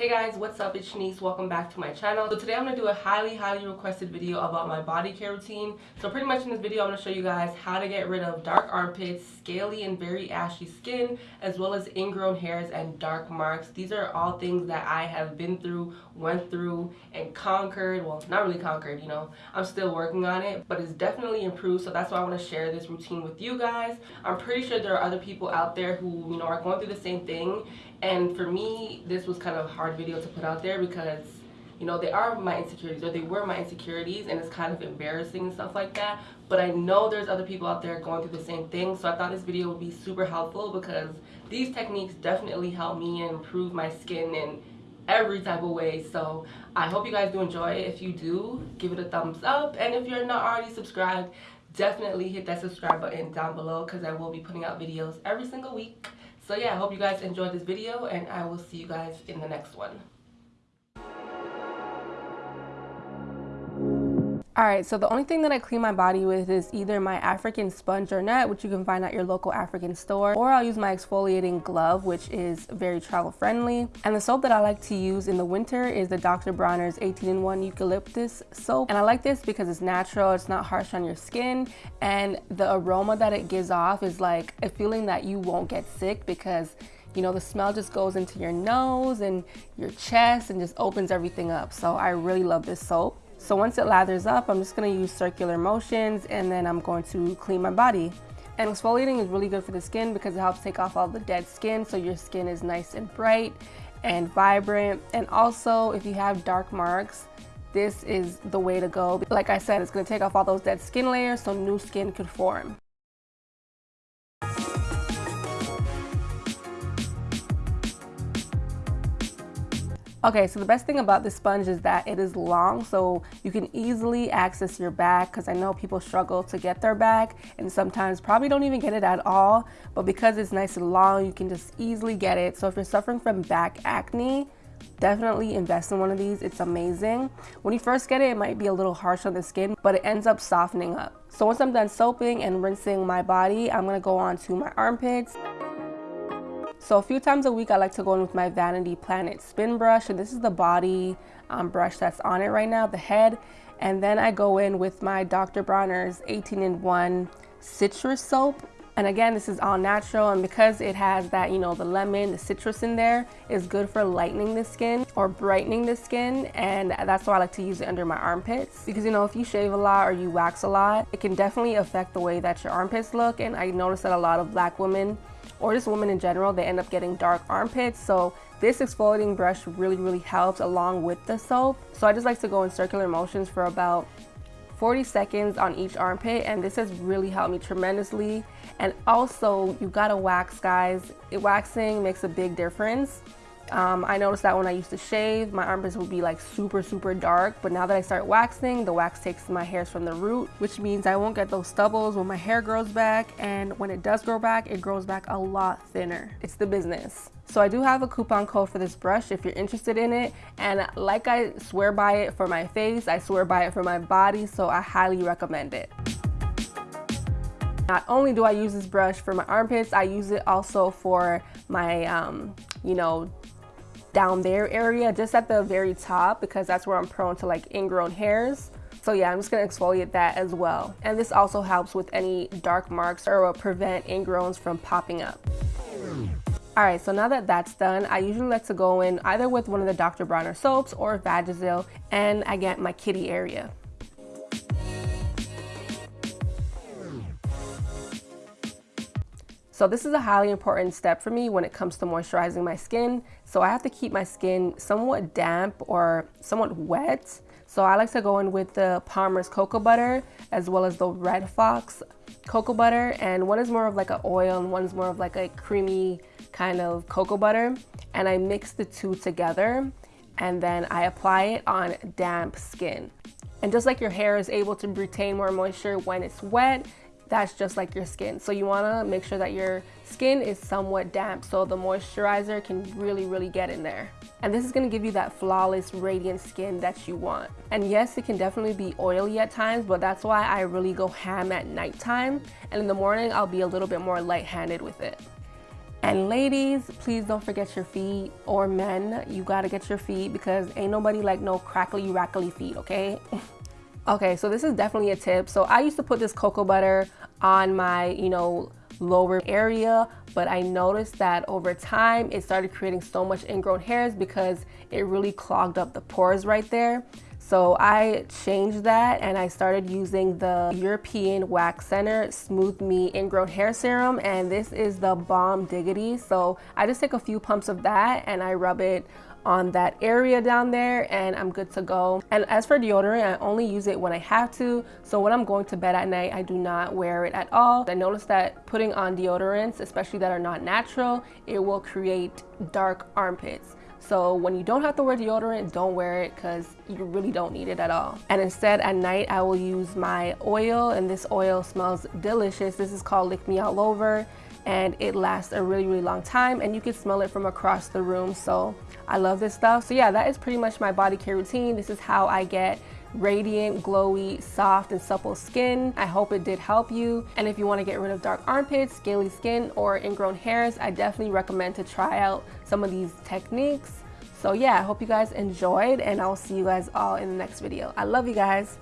Hey guys, what's up? It's Shanice. Welcome back to my channel. So today I'm going to do a highly, highly requested video about my body care routine. So pretty much in this video, I'm going to show you guys how to get rid of dark armpits, scaly and very ashy skin, as well as ingrown hairs and dark marks. These are all things that I have been through, went through, and conquered. Well, not really conquered, you know. I'm still working on it, but it's definitely improved. So that's why I want to share this routine with you guys. I'm pretty sure there are other people out there who, you know, are going through the same thing. And for me, this was kind of hard hard video to put out there because you know they are my insecurities or they were my insecurities and it's kind of embarrassing and stuff like that. But I know there's other people out there going through the same thing so I thought this video would be super helpful because these techniques definitely help me improve my skin in every type of way. So I hope you guys do enjoy it. If you do give it a thumbs up. And if you're not already subscribed definitely hit that subscribe button down below because I will be putting out videos every single week so yeah, I hope you guys enjoyed this video and I will see you guys in the next one. Alright, so the only thing that I clean my body with is either my African sponge or net, which you can find at your local African store, or I'll use my exfoliating glove, which is very travel friendly. And the soap that I like to use in the winter is the Dr. Bronner's 18-in-1 Eucalyptus soap. And I like this because it's natural, it's not harsh on your skin, and the aroma that it gives off is like a feeling that you won't get sick because you know, the smell just goes into your nose and your chest and just opens everything up. So I really love this soap. So once it lathers up, I'm just gonna use circular motions and then I'm going to clean my body. And exfoliating is really good for the skin because it helps take off all the dead skin so your skin is nice and bright and vibrant. And also if you have dark marks, this is the way to go. Like I said, it's gonna take off all those dead skin layers so new skin could form. Okay, so the best thing about this sponge is that it is long, so you can easily access your back because I know people struggle to get their back and sometimes probably don't even get it at all, but because it's nice and long, you can just easily get it. So if you're suffering from back acne, definitely invest in one of these. It's amazing. When you first get it, it might be a little harsh on the skin, but it ends up softening up. So once I'm done soaping and rinsing my body, I'm gonna go on to my armpits. So a few times a week, I like to go in with my Vanity Planet spin brush. And this is the body um, brush that's on it right now, the head. And then I go in with my Dr. Bronner's 18-in-1 citrus soap. And again, this is all natural and because it has that, you know, the lemon, the citrus in there is good for lightening the skin or brightening the skin. And that's why I like to use it under my armpits. Because, you know, if you shave a lot or you wax a lot, it can definitely affect the way that your armpits look. And I notice that a lot of black women or just women in general, they end up getting dark armpits. So this exfoliating brush really, really helps along with the soap. So I just like to go in circular motions for about 40 seconds on each armpit and this has really helped me tremendously. And also you gotta wax guys. It, waxing makes a big difference. Um, I noticed that when I used to shave, my armpits would be like super, super dark. But now that I start waxing, the wax takes my hairs from the root, which means I won't get those stubbles when my hair grows back. And when it does grow back, it grows back a lot thinner. It's the business. So I do have a coupon code for this brush if you're interested in it. And like I swear by it for my face, I swear by it for my body. So I highly recommend it. Not only do I use this brush for my armpits, I use it also for my, um, you know, down there area, just at the very top because that's where I'm prone to like ingrown hairs. So yeah, I'm just gonna exfoliate that as well. And this also helps with any dark marks or will prevent ingrowns from popping up. All right, so now that that's done, I usually like to go in either with one of the Dr. Bronner soaps or Vagisil and I get my kitty area. So this is a highly important step for me when it comes to moisturizing my skin. So I have to keep my skin somewhat damp or somewhat wet. So I like to go in with the Palmer's Cocoa Butter as well as the Red Fox Cocoa Butter. And one is more of like an oil and one is more of like a creamy kind of cocoa butter. And I mix the two together and then I apply it on damp skin. And just like your hair is able to retain more moisture when it's wet, that's just like your skin. So you wanna make sure that your skin is somewhat damp so the moisturizer can really, really get in there. And this is gonna give you that flawless, radiant skin that you want. And yes, it can definitely be oily at times, but that's why I really go ham at nighttime. And in the morning, I'll be a little bit more light-handed with it. And ladies, please don't forget your feet or men, you gotta get your feet because ain't nobody like no crackly rackly feet, okay? okay, so this is definitely a tip. So I used to put this cocoa butter on my, you know, lower area, but I noticed that over time it started creating so much ingrown hairs because it really clogged up the pores right there. So I changed that and I started using the European Wax Center Smooth Me Ingrown Hair Serum and this is the Bomb Diggity. So I just take a few pumps of that and I rub it on that area down there and I'm good to go. And as for deodorant, I only use it when I have to. So when I'm going to bed at night, I do not wear it at all. I noticed that putting on deodorants, especially that are not natural, it will create dark armpits. So when you don't have to wear deodorant, don't wear it because you really don't need it at all. And instead at night, I will use my oil and this oil smells delicious. This is called Lick Me All Over and it lasts a really, really long time and you can smell it from across the room. So I love this stuff. So yeah, that is pretty much my body care routine. This is how I get radiant, glowy, soft, and supple skin. I hope it did help you. And if you want to get rid of dark armpits, scaly skin, or ingrown hairs, I definitely recommend to try out some of these techniques. So yeah, I hope you guys enjoyed and I'll see you guys all in the next video. I love you guys.